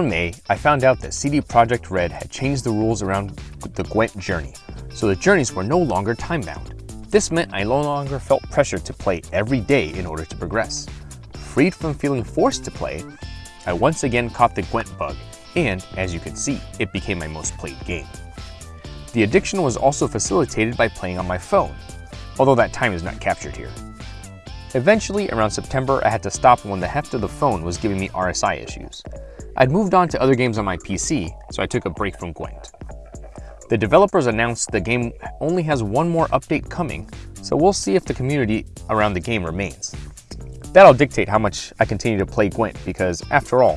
Around May, I found out that CD Projekt Red had changed the rules around the Gwent journey, so the journeys were no longer time-bound. This meant I no longer felt pressure to play every day in order to progress. Freed from feeling forced to play, I once again caught the Gwent bug, and as you can see, it became my most played game. The addiction was also facilitated by playing on my phone, although that time is not captured here. Eventually, around September, I had to stop when the heft of the phone was giving me RSI issues. I'd moved on to other games on my PC, so I took a break from Gwent. The developers announced the game only has one more update coming, so we'll see if the community around the game remains. That'll dictate how much I continue to play Gwent because, after all,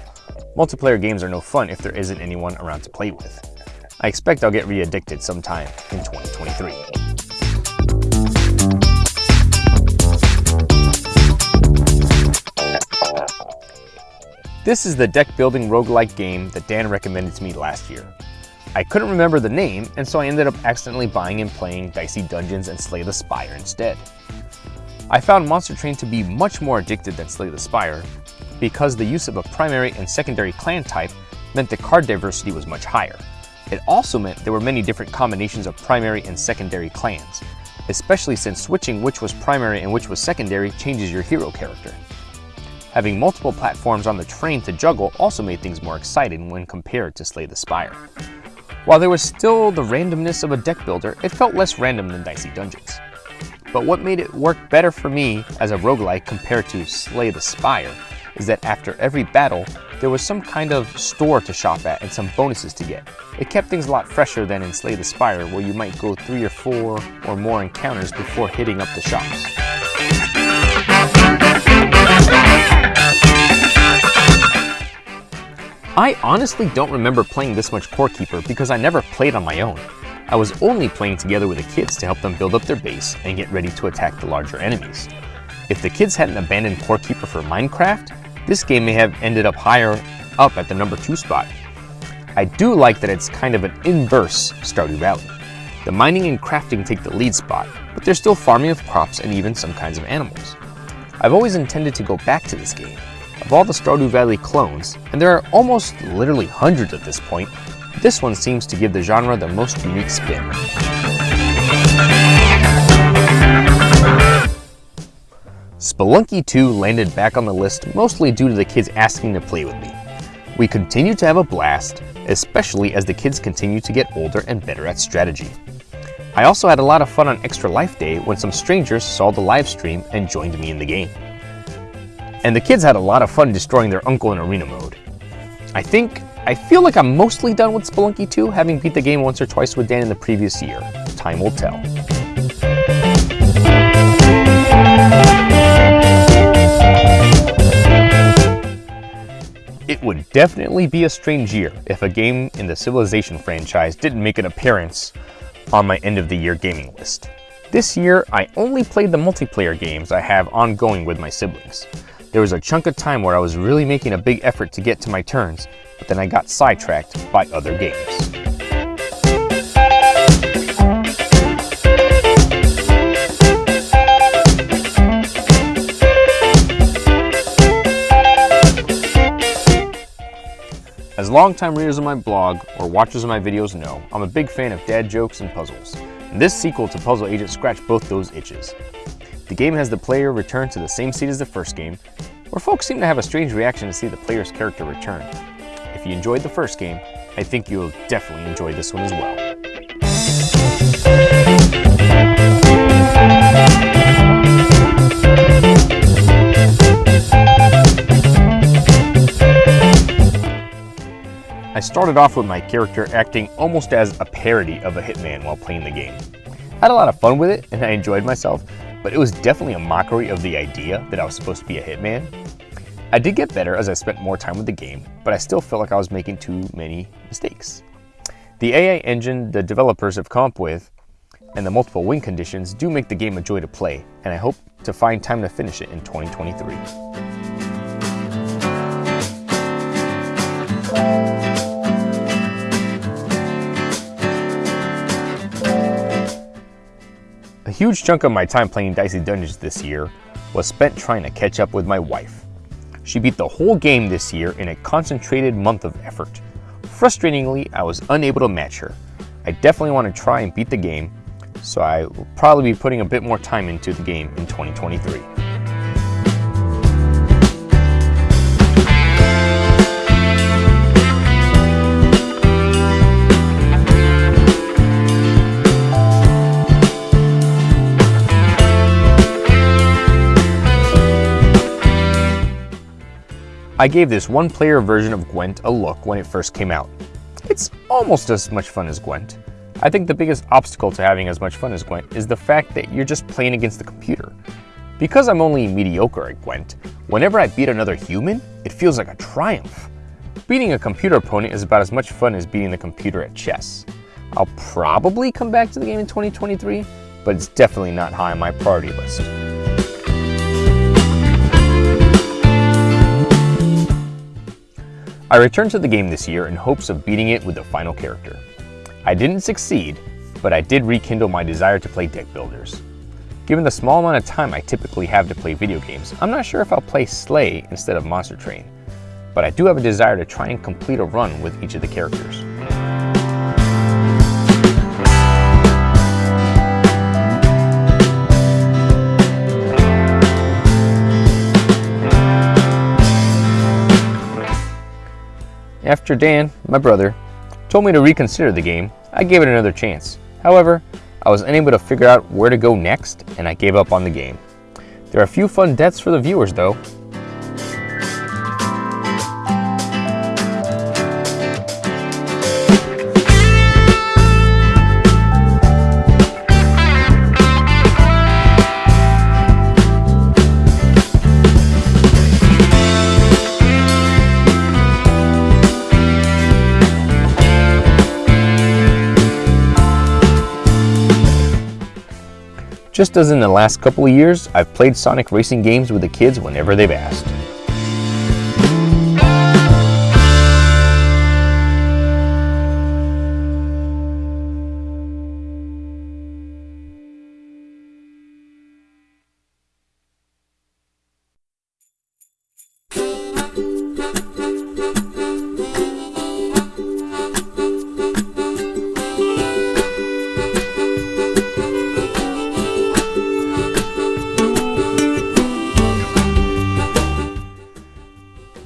multiplayer games are no fun if there isn't anyone around to play with. I expect I'll get re-addicted sometime in 2023. This is the deck building roguelike game that Dan recommended to me last year. I couldn't remember the name, and so I ended up accidentally buying and playing Dicey Dungeons and Slay the Spire instead. I found Monster Train to be much more addicted than Slay the Spire, because the use of a primary and secondary clan type meant the card diversity was much higher. It also meant there were many different combinations of primary and secondary clans, especially since switching which was primary and which was secondary changes your hero character. Having multiple platforms on the train to juggle also made things more exciting when compared to Slay the Spire. While there was still the randomness of a deck builder, it felt less random than Dicey Dungeons. But what made it work better for me as a roguelike compared to Slay the Spire is that after every battle, there was some kind of store to shop at and some bonuses to get. It kept things a lot fresher than in Slay the Spire where you might go three or four or more encounters before hitting up the shops. I honestly don't remember playing this much Core Keeper because I never played on my own. I was only playing together with the kids to help them build up their base and get ready to attack the larger enemies. If the kids hadn't abandoned Core Keeper for Minecraft, this game may have ended up higher up at the number 2 spot. I do like that it's kind of an inverse Stardew Valley. The mining and crafting take the lead spot, but there's still farming of crops and even some kinds of animals. I've always intended to go back to this game, of all the Stardew Valley clones, and there are almost literally hundreds at this point, this one seems to give the genre the most unique spin. Spelunky 2 landed back on the list mostly due to the kids asking to play with me. We continue to have a blast, especially as the kids continue to get older and better at strategy. I also had a lot of fun on Extra Life Day when some strangers saw the live stream and joined me in the game and the kids had a lot of fun destroying their uncle in arena mode. I think, I feel like I'm mostly done with Spelunky 2, having beat the game once or twice with Dan in the previous year. Time will tell. It would definitely be a strange year if a game in the Civilization franchise didn't make an appearance on my end of the year gaming list. This year, I only played the multiplayer games I have ongoing with my siblings. There was a chunk of time where I was really making a big effort to get to my turns, but then I got sidetracked by other games. As longtime readers of my blog or watchers of my videos know, I'm a big fan of dad jokes and puzzles. And this sequel to Puzzle Agent scratched both those itches. The game has the player return to the same seat as the first game, where folks seem to have a strange reaction to see the player's character return. If you enjoyed the first game, I think you'll definitely enjoy this one as well. I started off with my character acting almost as a parody of a hitman while playing the game. I had a lot of fun with it and I enjoyed myself, but it was definitely a mockery of the idea that I was supposed to be a hitman. I did get better as I spent more time with the game, but I still felt like I was making too many mistakes. The AI engine the developers have come up with and the multiple win conditions do make the game a joy to play, and I hope to find time to finish it in 2023. Huge chunk of my time playing Dicey Dungeons this year was spent trying to catch up with my wife. She beat the whole game this year in a concentrated month of effort. Frustratingly, I was unable to match her. I definitely want to try and beat the game, so I will probably be putting a bit more time into the game in 2023. I gave this one-player version of Gwent a look when it first came out. It's almost as much fun as Gwent. I think the biggest obstacle to having as much fun as Gwent is the fact that you're just playing against the computer. Because I'm only mediocre at Gwent, whenever I beat another human, it feels like a triumph. Beating a computer opponent is about as much fun as beating the computer at chess. I'll probably come back to the game in 2023, but it's definitely not high on my priority list. I returned to the game this year in hopes of beating it with the final character. I didn't succeed, but I did rekindle my desire to play deck builders. Given the small amount of time I typically have to play video games, I'm not sure if I'll play Slay instead of Monster Train, but I do have a desire to try and complete a run with each of the characters. After Dan, my brother, told me to reconsider the game, I gave it another chance. However, I was unable to figure out where to go next, and I gave up on the game. There are a few fun deaths for the viewers though, Just as in the last couple of years, I've played Sonic racing games with the kids whenever they've asked.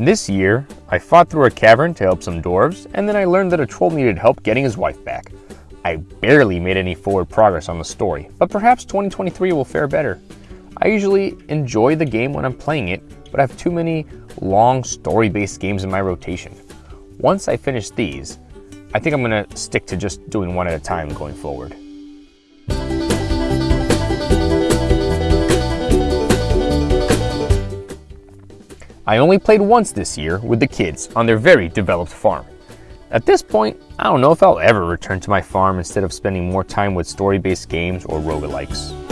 This year, I fought through a cavern to help some dwarves, and then I learned that a troll needed help getting his wife back. I barely made any forward progress on the story, but perhaps 2023 will fare better. I usually enjoy the game when I'm playing it, but I have too many long story-based games in my rotation. Once I finish these, I think I'm going to stick to just doing one at a time going forward. I only played once this year with the kids on their very developed farm. At this point, I don't know if I'll ever return to my farm instead of spending more time with story-based games or roguelikes.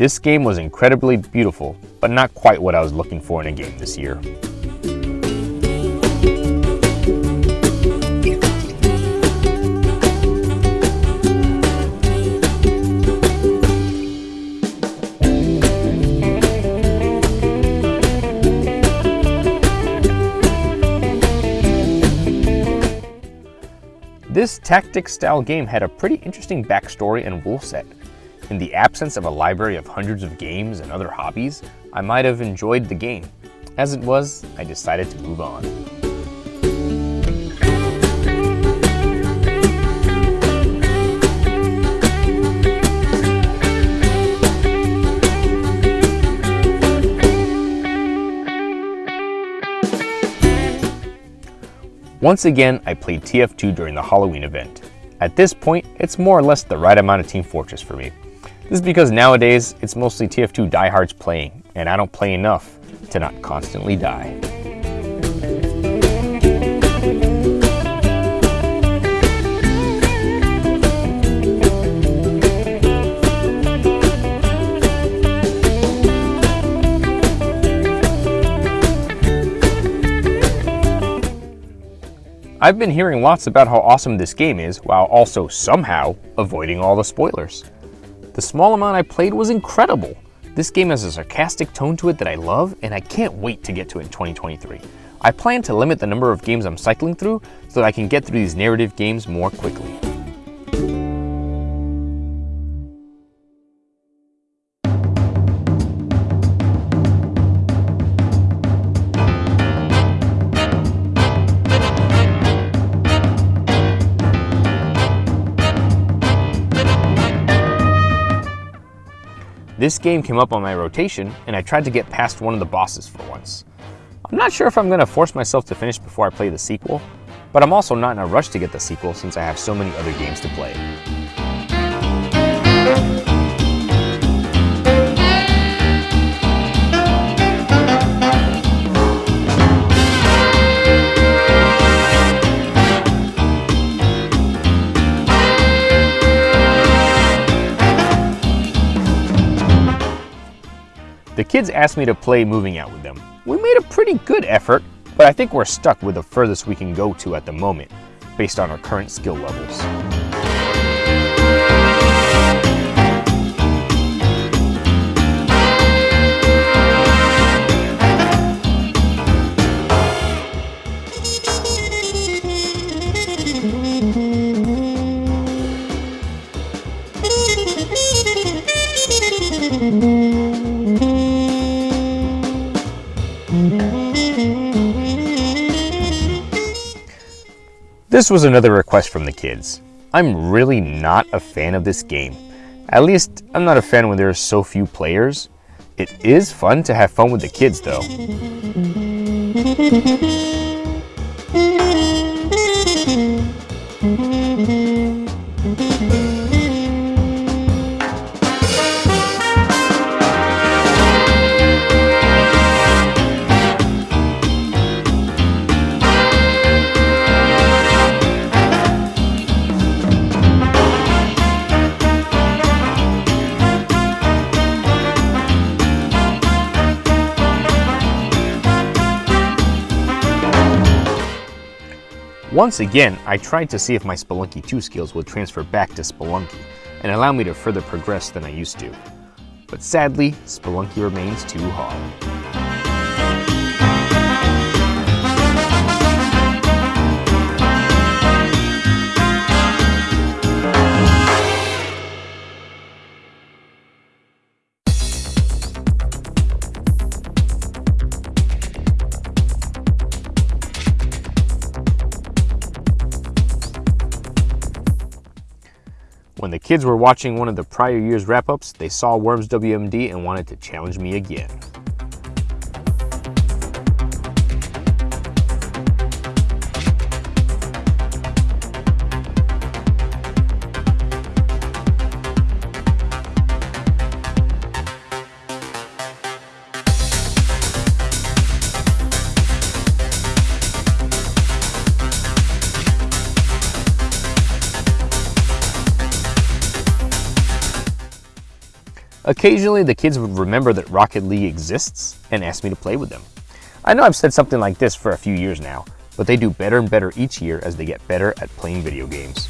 This game was incredibly beautiful, but not quite what I was looking for in a game this year. This tactic style game had a pretty interesting backstory and rule set. In the absence of a library of hundreds of games and other hobbies, I might have enjoyed the game. As it was, I decided to move on. Once again, I played TF2 during the Halloween event. At this point, it's more or less the right amount of Team Fortress for me. This is because nowadays, it's mostly TF2 diehards playing, and I don't play enough to not constantly die. I've been hearing lots about how awesome this game is while also somehow avoiding all the spoilers. The small amount I played was incredible. This game has a sarcastic tone to it that I love and I can't wait to get to it in 2023. I plan to limit the number of games I'm cycling through so that I can get through these narrative games more quickly. This game came up on my rotation, and I tried to get past one of the bosses for once. I'm not sure if I'm going to force myself to finish before I play the sequel, but I'm also not in a rush to get the sequel since I have so many other games to play. Kids asked me to play moving out with them. We made a pretty good effort, but I think we're stuck with the furthest we can go to at the moment, based on our current skill levels. This was another request from the kids. I'm really not a fan of this game. At least, I'm not a fan when there are so few players. It is fun to have fun with the kids though. Once again, I tried to see if my Spelunky 2 skills would transfer back to Spelunky and allow me to further progress than I used to. But sadly, Spelunky remains too hard. Kids were watching one of the prior year's wrap-ups, they saw Worms WMD and wanted to challenge me again. Occasionally, the kids would remember that Rocket League exists and ask me to play with them. I know I've said something like this for a few years now, but they do better and better each year as they get better at playing video games.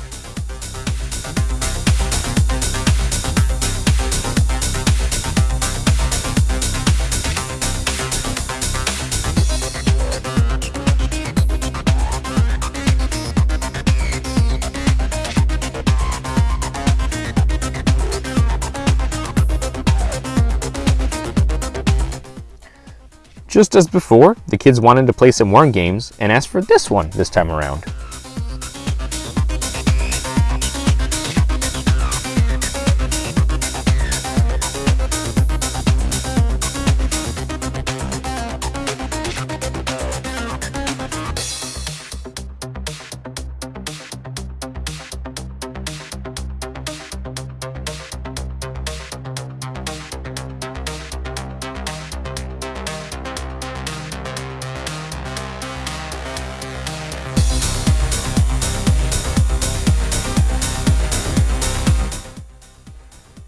Just as before, the kids wanted to play some Worm games and asked for this one this time around.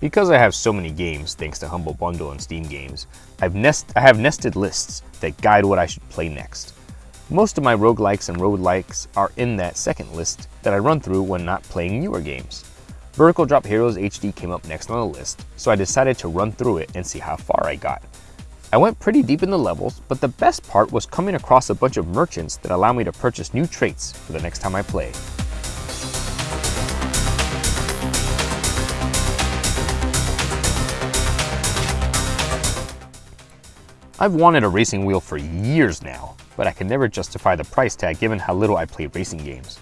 Because I have so many games, thanks to Humble Bundle and Steam Games, I've nest I have nested lists that guide what I should play next. Most of my roguelikes and roguelikes are in that second list that I run through when not playing newer games. Vertical Drop Heroes HD came up next on the list, so I decided to run through it and see how far I got. I went pretty deep in the levels, but the best part was coming across a bunch of merchants that allow me to purchase new traits for the next time I play. I've wanted a racing wheel for years now, but I could never justify the price tag given how little I play racing games.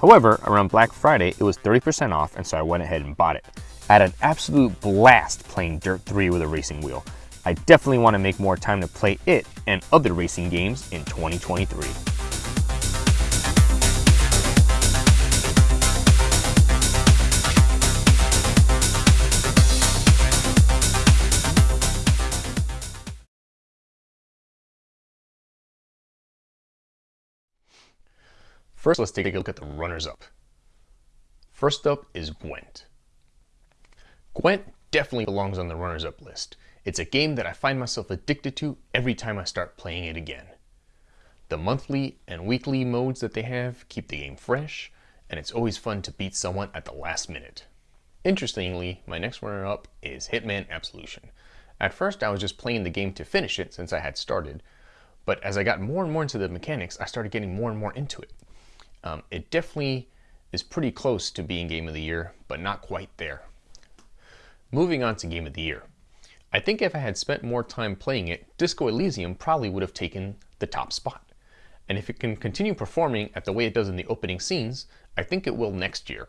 However, around Black Friday, it was 30% off and so I went ahead and bought it. I had an absolute blast playing Dirt 3 with a racing wheel. I definitely want to make more time to play it and other racing games in 2023. First, let's take a look at the runners-up. First up is Gwent. Gwent definitely belongs on the runners-up list. It's a game that I find myself addicted to every time I start playing it again. The monthly and weekly modes that they have keep the game fresh, and it's always fun to beat someone at the last minute. Interestingly, my next runner-up is Hitman Absolution. At first I was just playing the game to finish it since I had started, but as I got more and more into the mechanics, I started getting more and more into it. Um, it definitely is pretty close to being Game of the Year, but not quite there. Moving on to Game of the Year. I think if I had spent more time playing it, Disco Elysium probably would have taken the top spot. And if it can continue performing at the way it does in the opening scenes, I think it will next year.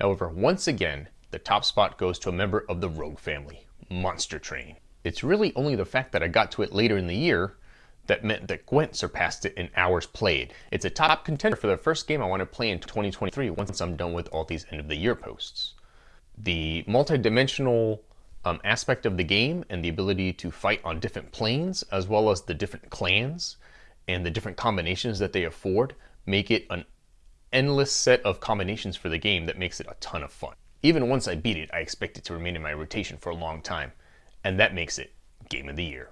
However, once again, the top spot goes to a member of the Rogue family, Monster Train. It's really only the fact that I got to it later in the year that meant that Gwent surpassed it in hours played. It's a top contender for the first game I want to play in 2023 once I'm done with all these end of the year posts. The multi-dimensional um, aspect of the game and the ability to fight on different planes as well as the different clans and the different combinations that they afford make it an endless set of combinations for the game that makes it a ton of fun. Even once I beat it, I expect it to remain in my rotation for a long time, and that makes it Game of the Year.